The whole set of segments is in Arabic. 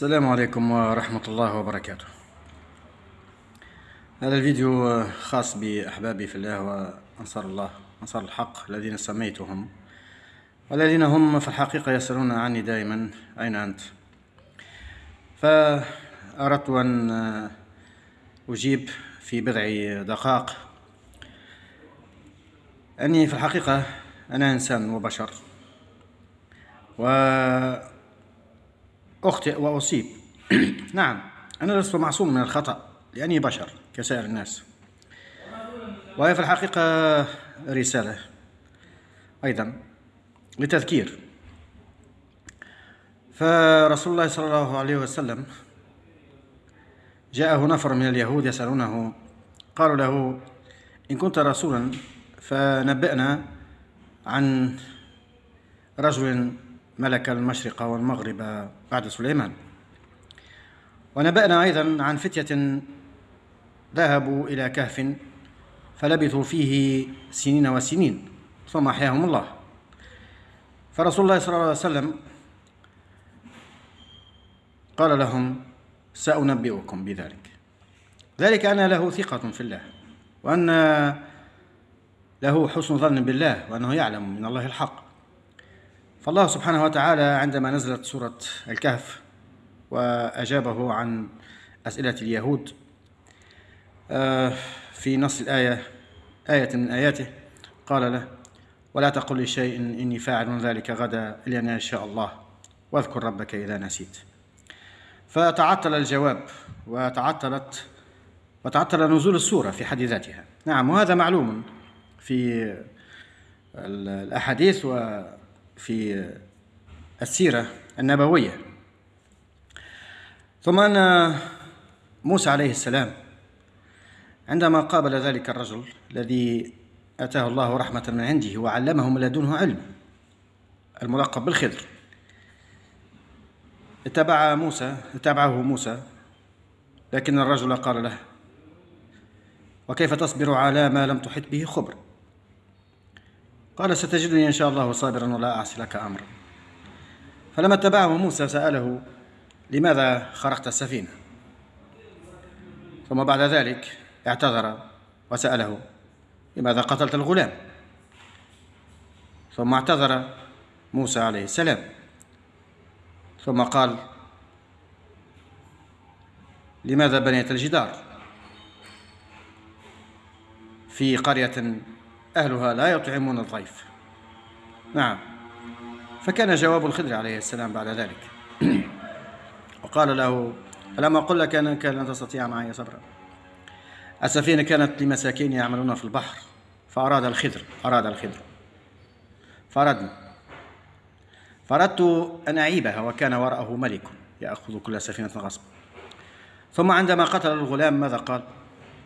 السلام عليكم ورحمة الله وبركاته. هذا الفيديو خاص بأحبابي في الله وأنصار الله أنصار الحق الذين سميتهم والذين هم في الحقيقة يسألون عني دائما أين أنت. فأردت أن أجيب في بضع دقائق. أني في الحقيقة أنا إنسان وبشر و أخطئ وأصيب. نعم أنا لست معصوم من الخطأ لأني بشر كسائر الناس. وهي في الحقيقة رسالة. أيضا لتذكير. فرسول الله صلى الله عليه وسلم جاءه نفر من اليهود يسألونه قالوا له إن كنت رسولا فنبئنا عن رجل ملك المشرق والمغرب بعد سليمان. ونبأنا أيضا عن فتية ذهبوا إلى كهف فلبثوا فيه سنين وسنين ثم أحياهم الله. فرسول الله صلى الله عليه وسلم قال لهم سأنبئكم بذلك. ذلك أن له ثقة في الله وأن له حسن ظن بالله وأنه يعلم من الله الحق. فالله سبحانه وتعالى عندما نزلت سورة الكهف وأجابه عن أسئلة اليهود آه، في نص الآية آية من آياته قال له ولا تقل لشيء إني فاعل ذلك غدا إلا أن يشاء الله واذكر ربك إذا نسيت. فتعطل الجواب وتعطلت وتعطل نزول السورة في حد ذاتها. نعم وهذا معلوم في الأحاديث و في السيرة النبوية. ثم أن موسى عليه السلام عندما قابل ذلك الرجل الذي أتاه الله رحمة من عنده وعلمه من لدنه علم الملقب بالخضر اتبع موسى اتبعه موسى لكن الرجل قال له وكيف تصبر على ما لم تحط به خبر؟ قال ستجدني إن شاء الله صابرا ولا أعصي لك أمرا. فلما اتبعه موسى سأله لماذا خرقت السفينة؟ ثم بعد ذلك اعتذر وسأله لماذا قتلت الغلام؟ ثم اعتذر موسى عليه السلام. ثم قال لماذا بنيت الجدار؟ في قرية أهلها لا يطعمون الضيف. نعم. فكان جواب الخضر عليه السلام بعد ذلك. وقال له ألم أقل لك أنك لن تستطيع معي صبرا؟ السفينة كانت لمساكين يعملون في البحر فأراد الخضر أراد الخضر فأردنا فأردت أن أعيبها وكان وراءه ملك يأخذ كل سفينة غصبا ثم عندما قتل الغلام ماذا قال؟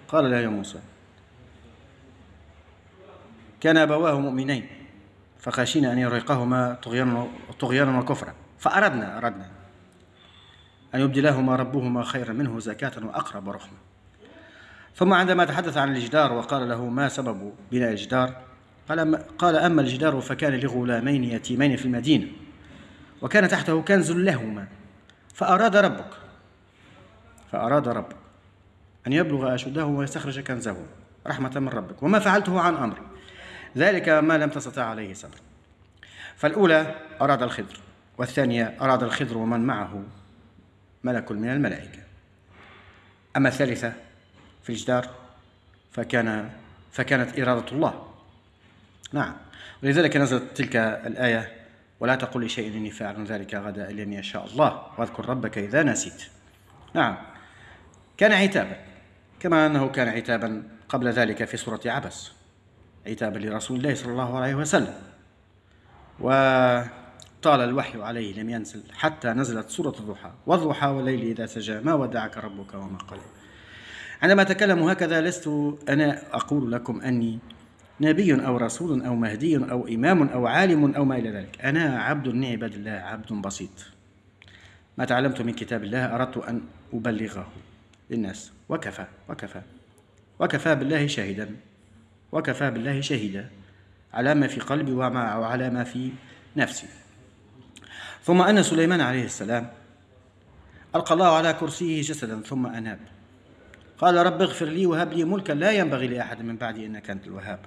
قال له يا موسى. كان أبواه مؤمنين فخشينا أن يرهقهما طغيانا وكفرا فأردنا أردنا أن يبدلهما ربهما خيرا منه زكاة وأقرب رحمة. ثم عندما تحدث عن الجدار وقال له ما سبب بناء الجدار قال, قال أما الجدار فكان لغلامين يتيمين في المدينة وكان تحته كنز لهما فأراد ربك فأراد ربك أن يبلغ أشده ويستخرج كنزه رحمة من ربك وما فعلته عن أمري. ذلك ما لم تستطع عليه صبر. فالأولى أراد الخضر والثانية أراد الخضر ومن معه ملك من الملائكة. أما الثالثة في الجدار فكان فكانت إرادة الله. نعم. ولذلك نزلت تلك الآية ولا تقل لشيء إني فاعل ذلك غدا إلا أن يشاء الله واذكر ربك إذا نسيت. نعم. كان عتابا كما أنه كان عتابا قبل ذلك في سورة عبس. عتابا لرسول الله صلى الله عليه وسلم. وطال الوحي عليه لم ينزل حتى نزلت سورة الضحى. والضحى والليل إذا سجى ما ودعك ربك وما قال عندما أتكلم هكذا لست أنا أقول لكم أني نبي أو رسول أو مهدي أو إمام أو عالم أو ما إلى ذلك. أنا عبد من عباد الله عبد بسيط. ما تعلمت من كتاب الله أردت أن أبلغه للناس. وكفى وكفى. وكفى بالله شاهدا. وكفى بالله شهيدا. على ما في قلبي وعلى ما في نفسي. ثم أن سليمان عليه السلام ألقى الله على كرسيه جسدا ثم أناب. قال رب اغفر لي وهب لي ملكا لا ينبغي لأحد من بعدي إنك أنت الوهاب.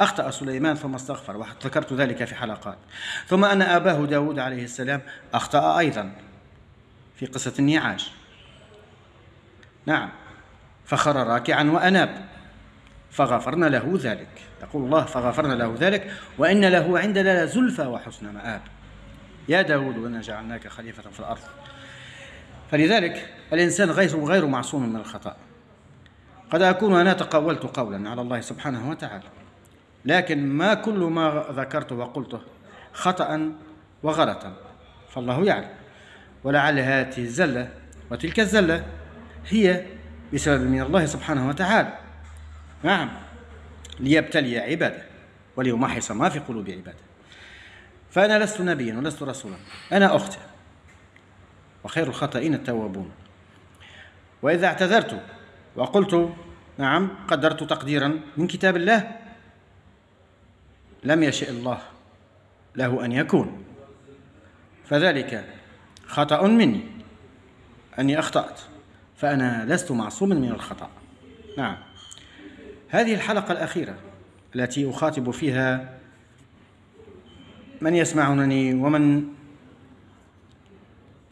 أخطأ سليمان ثم استغفر وذكرت ذلك في حلقات. ثم أن أباه داود عليه السلام أخطأ أيضا في قصة النعاج نعم. فخر راكعا وأناب. فغفرنا له ذلك. يقول الله فغفرنا له ذلك وإن له عندنا لزلفى وحسن مآب. يا داود إنا جعلناك خليفة في الأرض. فلذلك الإنسان غير غير معصوم من الخطأ. قد أكون أنا تقولت قولا على الله سبحانه وتعالى لكن ما كل ما ذكرته وقلته خطأ وغلطا فالله يعلم. ولعل هذه الزلة وتلك الزلة هي بسبب من الله سبحانه وتعالى. نعم. ليبتلي عبادة وليمحص ما في قلوب عبادة. فأنا لست نبيا ولست رسولا. أنا أخطئ وخير الخطائين التوابون. وإذا اعتذرت وقلت نعم قدرت تقديرا من كتاب الله لم يشئ الله له أن يكون. فذلك خطأ مني. أني أخطأت. فأنا لست معصوما من الخطأ. نعم. هذه الحلقة الأخيرة التي أخاطب فيها من يسمعونني ومن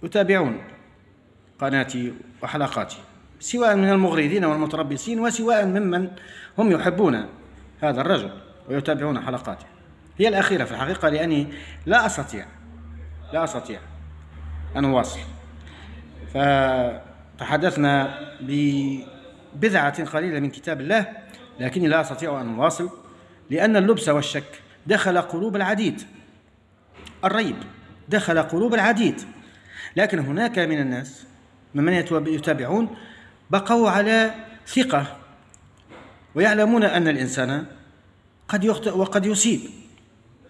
يتابعون قناتي وحلقاتي سواء من المغرضين والمتربصين وسواء ممن هم يحبون هذا الرجل ويتابعون حلقاته. هي الأخيرة في الحقيقة لأني لا أستطيع لا أستطيع أن أواصل. فتحدثنا ببضعة قليلة من كتاب الله لكني لا أستطيع أن أواصل لأن اللبس والشك. دخل قلوب العديد. الريب. دخل قلوب العديد. لكن هناك من الناس ممن يتابعون بقوا على ثقة ويعلمون أن الإنسان قد يخطئ وقد يصيب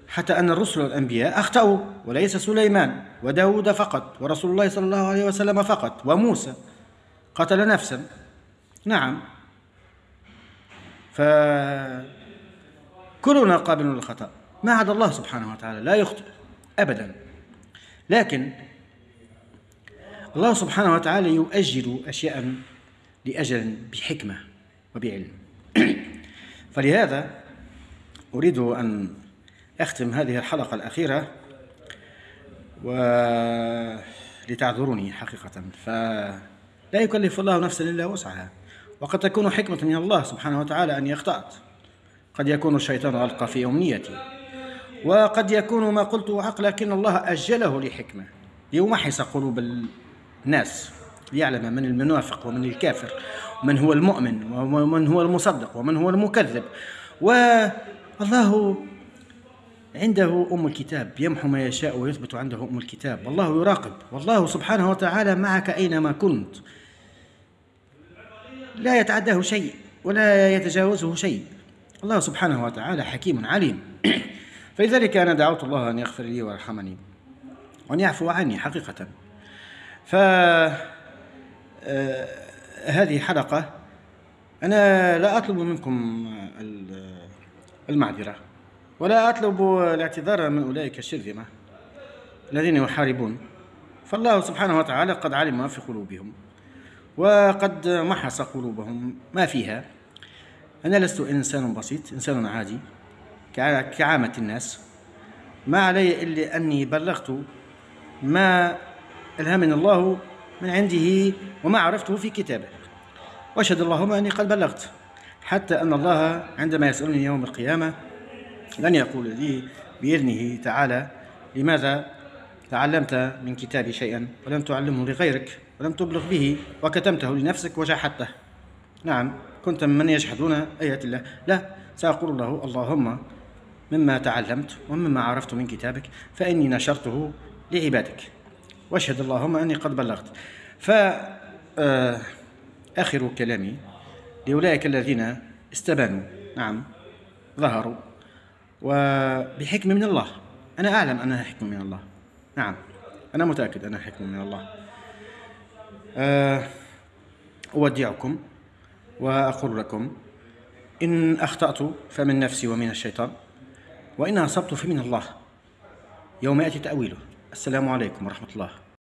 حتى أن الرسل والأنبياء أخطأوا وليس سليمان وداود فقط ورسول الله صلى الله عليه وسلم فقط وموسى. قتل نفسا. نعم. فكلنا قابل للخطأ ما عدا الله سبحانه وتعالى لا يخطئ أبدا. لكن الله سبحانه وتعالى يؤجل أشياء لأجل بحكمة وبعلم. فلهذا أريد أن أختم هذه الحلقة الأخيرة ولتعذروني حقيقة. فلا يكلف الله نفسا إلا وسعها. وقد تكون حكمة من الله سبحانه وتعالى أن يخطأت قد يكون الشيطان ألقى في أمنيتي. وقد يكون ما قلته حق لكن الله أجله لحكمة. ليمحص قلوب الناس. ليعلم من المنافق ومن الكافر. ومن هو المؤمن ومن هو المصدق ومن هو المكذب. والله عنده أم الكتاب. يمحو ما يشاء ويثبت عنده أم الكتاب. والله يراقب. والله سبحانه وتعالى معك أينما كنت. لا يتعداه شيء ولا يتجاوزه شيء. الله سبحانه وتعالى حكيم عليم. فلذلك أنا دعوت الله أن يغفر لي ويرحمني وأن يعفو عني حقيقة. ف آه، هذه حلقة أنا لا أطلب منكم المعذرة ولا أطلب الاعتذار من أولئك الشرذمة الذين يحاربون. فالله سبحانه وتعالى قد علم ما في قلوبهم. وقد محص قلوبهم ما فيها. أنا لست إنسان بسيط إنسان عادي كعامة الناس. ما علي إلا أني بلغت ما ألهمني الله من عنده وما عرفته في كتابه. وأشهد اللهم أني قد بلغت حتى أن الله عندما يسألني يوم القيامة لن يقول لي بإذنه تعالى لماذا تعلمت من كتابي شيئا ولم تعلمه لغيرك ولم تبلغ به وكتمته لنفسك وجحدته نعم كنت ممن يجحدون آيات الله. لا سأقول له اللهم مما تعلمت ومما عرفت من كتابك فإني نشرته لعبادك. واشهد اللهم أني قد بلغت. فآخر آه، كلامي. لأولئك الذين استبانوا. نعم ظهروا. وبحكم من الله. أنا أعلم أنها حكم من الله. نعم. أنا متأكد أنها حكم من الله. آه، أودعكم وأقول لكم إن أخطأت فمن نفسي ومن الشيطان وإن أصبت فمن الله. يوم يأتي تأويله. السلام عليكم ورحمة الله.